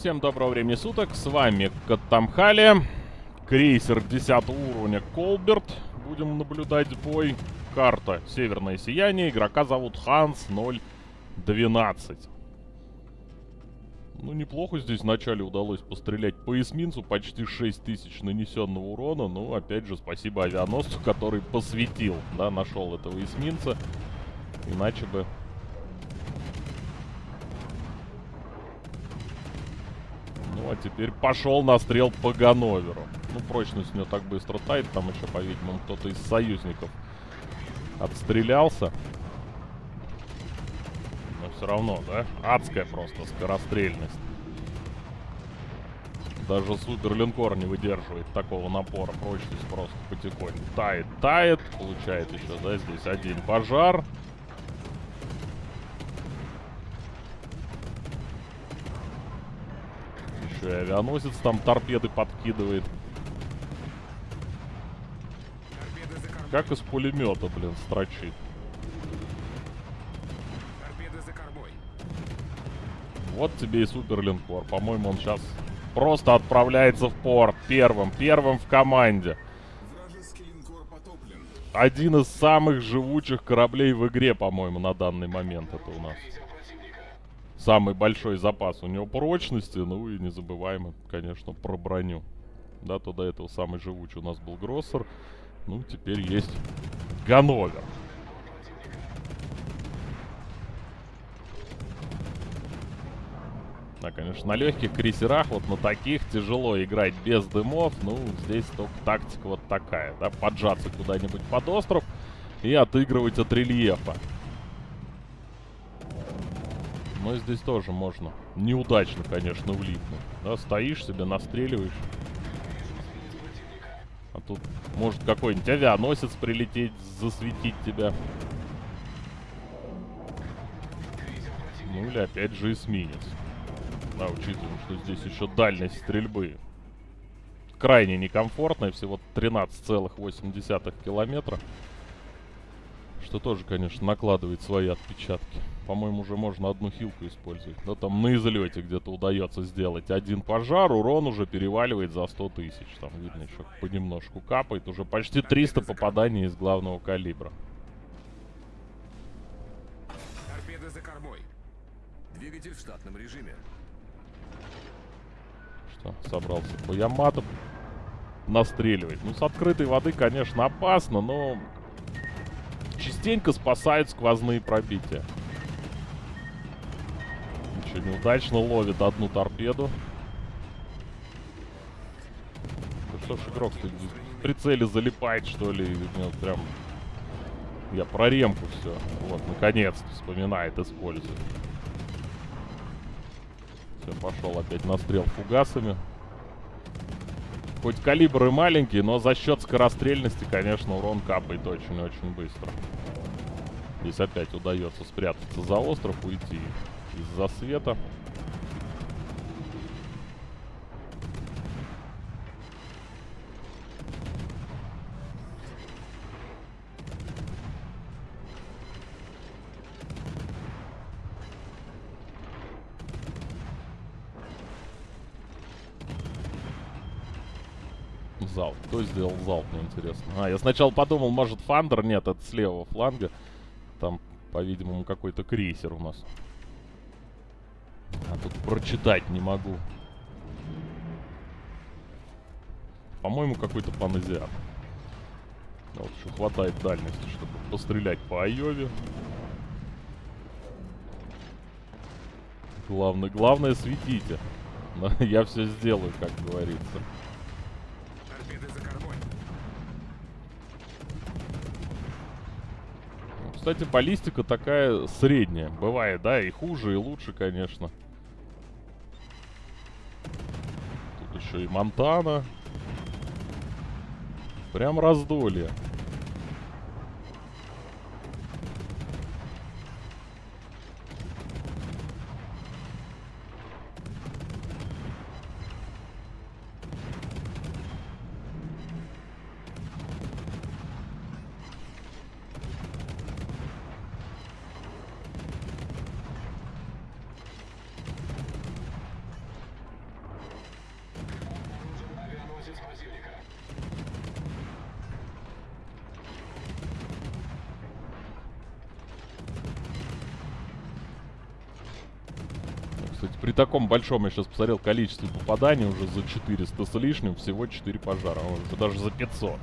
Всем доброго времени суток, с вами Катамхали, крейсер 10 уровня Колберт. Будем наблюдать бой. Карта Северное Сияние, игрока зовут Ханс 012. Ну, неплохо здесь вначале удалось пострелять по эсминцу, почти 6000 нанесенного урона. Ну, опять же, спасибо авианосцу, который посветил, да, нашел этого эсминца. Иначе бы А теперь пошел настрел по Ганноверу. Ну, прочность у него так быстро тает. Там еще, по-видимому, кто-то из союзников отстрелялся. Но все равно, да? Адская просто скорострельность. Даже суперлинкор не выдерживает такого напора. Прочность просто потихоньку тает, тает. Получает еще, да, здесь один пожар. Еще и авианосец там торпеды подкидывает. Как из пулемета, блин, строчит. Вот тебе и суперлинкор. По-моему, он сейчас просто отправляется в порт. Первым. Первым в команде. Один из самых живучих кораблей в игре, по-моему, на данный момент это у нас самый большой запас у него прочности. Ну и не забываем, конечно, про броню. Да, то до этого самый живучий у нас был Гроссер. Ну, теперь есть Ганновер. Да, конечно, на легких крейсерах, вот на таких тяжело играть без дымов. Ну, здесь только тактика вот такая, да, поджаться куда-нибудь под остров и отыгрывать от рельефа. Но здесь тоже можно. Неудачно, конечно, влипнуть. Да, стоишь себе, настреливаешь. А тут может какой-нибудь авианосец прилететь, засветить тебя. Ну или опять же эсминец. Да, учитывая, что здесь еще дальность стрельбы крайне некомфортная, всего 13,8 километра. Что тоже, конечно, накладывает свои отпечатки. По-моему, уже можно одну хилку использовать. Да там на излете где-то удается сделать один пожар. Урон уже переваливает за 100 тысяч. Там видно еще понемножку капает. Уже почти 300 попаданий из главного калибра. Торпеды за кормой. Двигатель в штатном режиме. Что, собрался по Ямату настреливать. Ну, с открытой воды, конечно, опасно, но частенько спасают сквозные пробития. Ничего, неудачно ловит одну торпеду. Да что ж игрок в прицеле залипает, что ли? Ну, прям... Я про ремку все. Вот, наконец-то вспоминает, использует. Все, пошел опять настрел фугасами. Хоть калибр и маленький, но за счет скорострельности, конечно, урон капает очень-очень быстро. Здесь опять удается спрятаться за остров, уйти из-за света. залп. Кто сделал залп, мне интересно. А, я сначала подумал, может, Фандер? Нет, это с левого фланга. Там, по-видимому, какой-то крейсер у нас. Тут прочитать не могу. По-моему, какой-то паназиат. Вот еще хватает дальности, чтобы пострелять по Айове. Главное, главное светите. Я все сделаю, как говорится. Кстати, баллистика такая средняя. Бывает, да, и хуже, и лучше, конечно. И Монтана. Прям раздолье. Кстати, при таком большом, я сейчас посмотрел, количестве попаданий уже за 400 с лишним, всего 4 пожара. О, Уже даже за 500.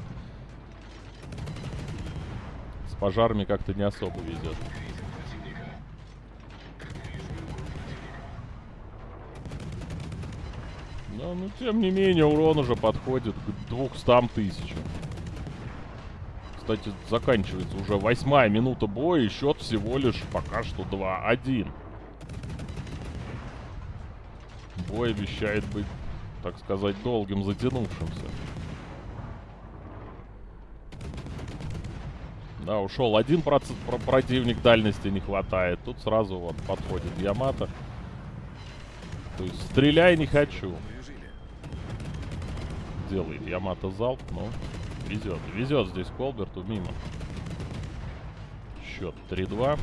С пожарами как-то не особо везет. Да, ну тем не менее, урон уже подходит к 200 тысячам. Кстати, заканчивается уже восьмая минута боя, и счет всего лишь пока что 2-1. Бой обещает быть, так сказать, долгим, затянувшимся. Да, ушел один проц- про- противник, дальности не хватает. Тут сразу вот подходит Ямато. То есть стреляй не хочу. Делает Ямато залп, но везет. Везет здесь Колберту мимо. Счет 3-2.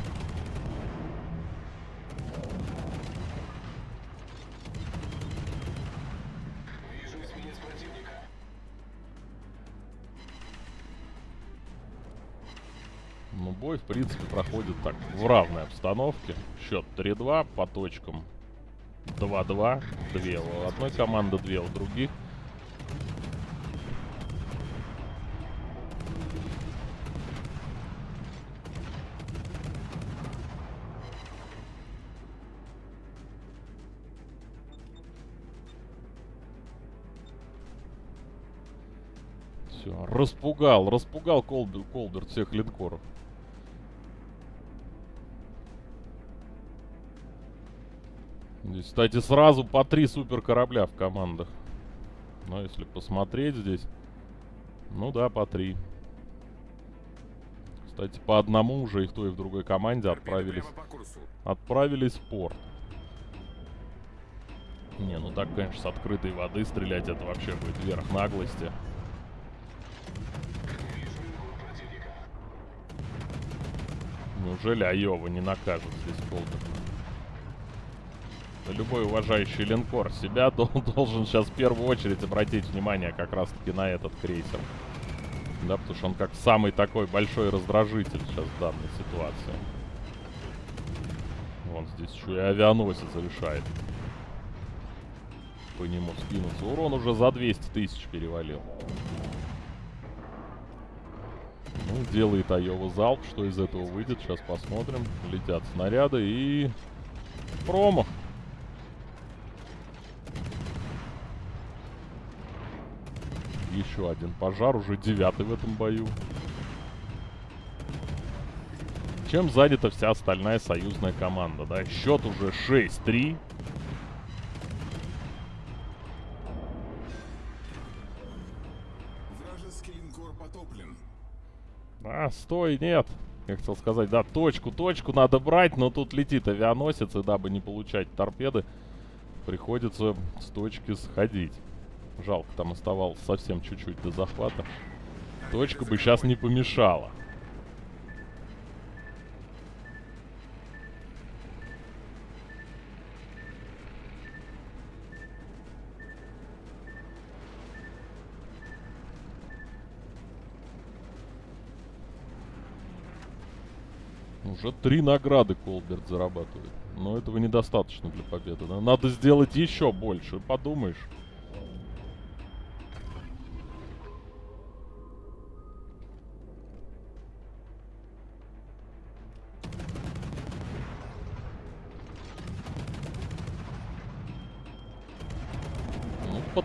Бой, в принципе, проходит так, в равной обстановке. Счет 3-2, по точкам 2-2. Две у одной команды, две у других. Все, распугал, распугал Колбер, Колберт всех линкоров. Кстати, сразу по три супер корабля в командах. Но если посмотреть здесь, ну да, по три. Кстати, по одному уже и в той, и в другой команде отправились, отправились в порт. Не, ну так, конечно, с открытой воды стрелять это вообще будет верх наглости. Неужели Айова не накажет здесь Колберт? Любой уважающий линкор себя дол- должен сейчас в первую очередь обратить внимание как раз таки на этот крейсер. Да, потому что он как самый такой большой раздражитель сейчас в данной ситуации. Вон здесь еще и авианосец решает по нему скинуться. Урон уже за 200 тысяч перевалил. Ну, делает Айова залп. Что из этого выйдет, сейчас посмотрим. Летят снаряды и... Промах. Еще один пожар, уже девятый в этом бою. Чем занята вся остальная союзная команда, да? Счет уже 6-3. Вражеский линкор потоплен. А, стой, нет. Я хотел сказать, да, точку, точку надо брать, но тут летит авианосец, и дабы не получать торпеды, приходится с точки сходить. Жалко, там оставалось совсем чуть-чуть до захвата. Точка бы сейчас не помешала. Уже три награды Колберт зарабатывает. Но этого недостаточно для победы. Надо сделать еще больше, подумаешь.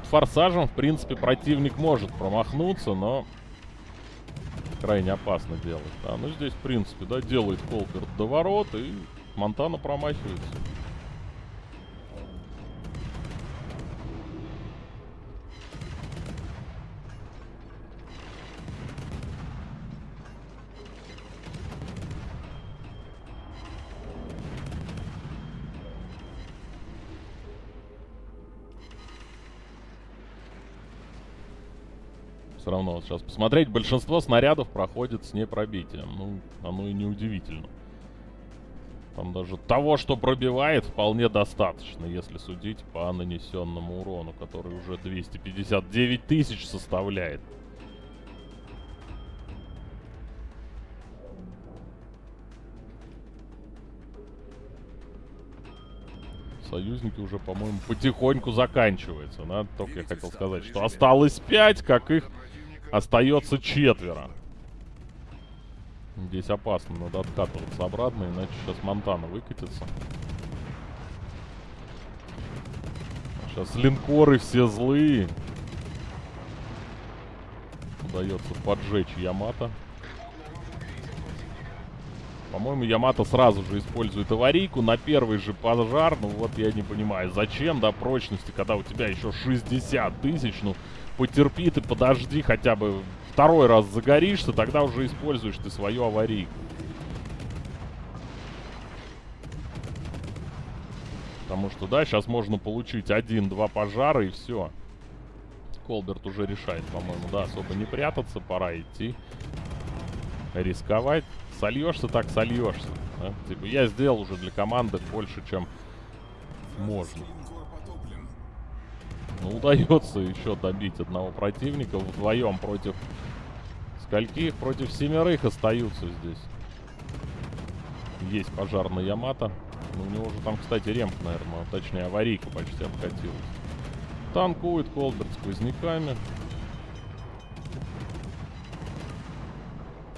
Форсажем, в принципе, противник может промахнуться, но крайне опасно делать. Да, ну здесь, в принципе, да, делает Колберт до ворот, и Монтана промахивается. Сейчас посмотреть, большинство снарядов проходит с непробитием. Ну, оно и не удивительно. Там даже того, что пробивает, вполне достаточно, если судить по нанесенному урону, который уже 259 тысяч составляет. союзники уже, по-моему, потихоньку заканчивается. Да? Только я хотел сказать, что осталось 5, как их остается четверо. Здесь опасно, надо откатываться обратно, иначе сейчас Монтана выкатится. Сейчас линкоры все злые. Удается поджечь Ямато. По-моему, Ямато сразу же использует аварийку на первый же пожар. Ну вот я не понимаю, зачем, да, прочности, когда у тебя еще 60 тысяч, ну потерпи ты, подожди хотя бы второй раз загоришься, тогда уже используешь ты свою аварийку. Потому что, да, сейчас можно получить один-два пожара и все. Колберт уже решает, по-моему, да, особо не прятаться, пора идти. Рисковать. Сольешься так, сольешься. Да? Типа, я сделал уже для команды больше, чем можно. Ну, удается еще добить одного противника вдвоем против скольких? Против семерых остаются здесь. Есть пожар на Ямато. Ну, у него уже там, кстати, ремк, наверное, точнее, аварийка почти обкатилась. Танкует Колберт сквозняками.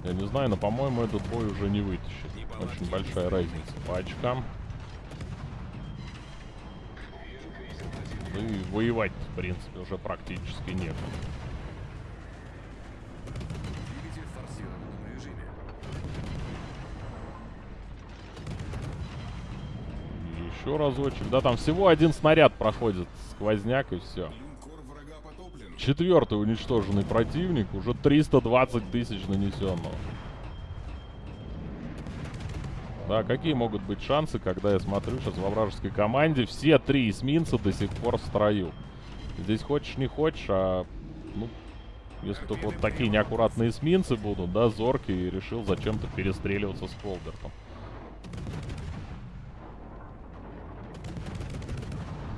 Я не знаю, но, по-моему, этот бой уже не вытащит. Очень большая разница по очкам. Ну и воевать, в принципе, уже практически режиме. Еще разочек. Да, там всего один снаряд проходит. Сквозняк и все. Четвертый уничтоженный противник. Уже 320 тысяч нанесенного. Да, какие могут быть шансы, когда я смотрю сейчас во вражеской команде, все три эсминца до сих пор в строю. Здесь хочешь не хочешь, а... Ну, если только вот такие неаккуратные эсминцы будут, да, зоркий, и решил зачем-то перестреливаться с Колбертом.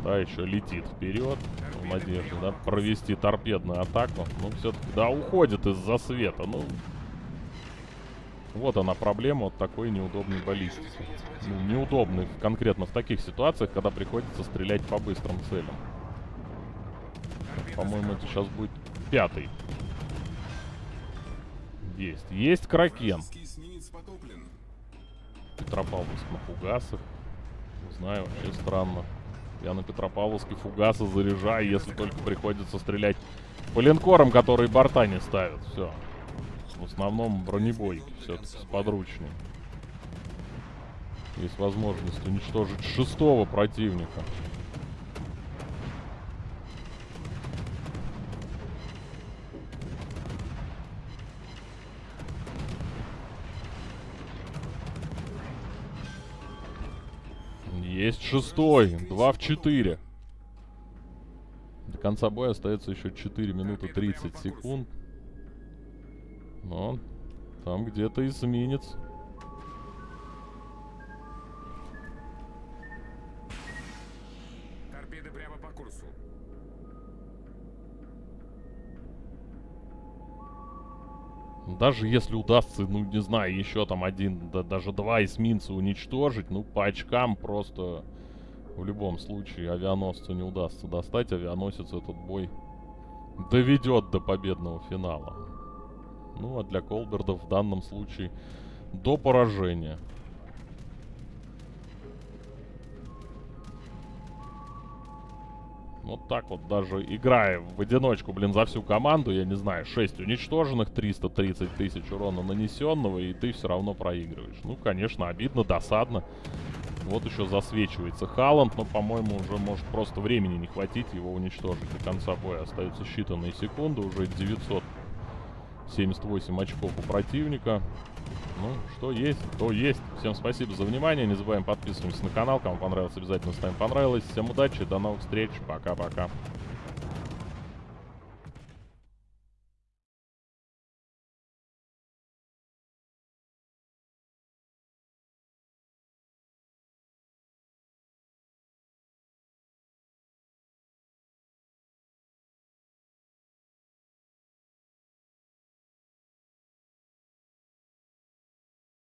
Да, еще летит вперед. В надежде, да, провести торпедную атаку. Ну, все-таки, да, уходит из-за света. Ну, вот она проблема вот такой неудобной баллистики. Ну, неудобной конкретно в таких ситуациях, когда приходится стрелять по быстрым целям. По-моему, это сейчас будет пятый. Есть. Есть Кракен. Петропавловск на фугасах. Не знаю, вообще странно. Я на Петропавловске фугасы заряжаю, если только приходится стрелять по линкорам, которые борта не ставят. Все. В основном бронебойки все-таки с подручней. Есть возможность уничтожить шестого противника. Есть шестой. Два в четыре. До конца боя остается еще 4 минуты 30 секунд. Но там где-то эсминец. Торпеды прямо по курсу. Даже если удастся, ну, не знаю, еще там один, да, даже два эсминца уничтожить, ну, по очкам просто в любом случае авианосцу не удастся достать. Авианосец этот бой доведет до победного финала. Ну, а для Колберда в данном случае до поражения. Вот так вот даже играя в одиночку, блин, за всю команду, я не знаю, 6 уничтоженных, 330 тысяч урона нанесенного, и ты все равно проигрываешь. Ну, конечно, обидно, досадно. Вот еще засвечивается Халанд, но, по-моему, уже может просто времени не хватить его уничтожить до конца боя. Остаются считанные секунды, уже 978 очков у противника. Ну, что есть, то есть. Всем спасибо за внимание. Не забываем подписываться на канал. Кому понравилось, обязательно ставим понравилось. Всем удачи, до новых встреч. Пока-пока.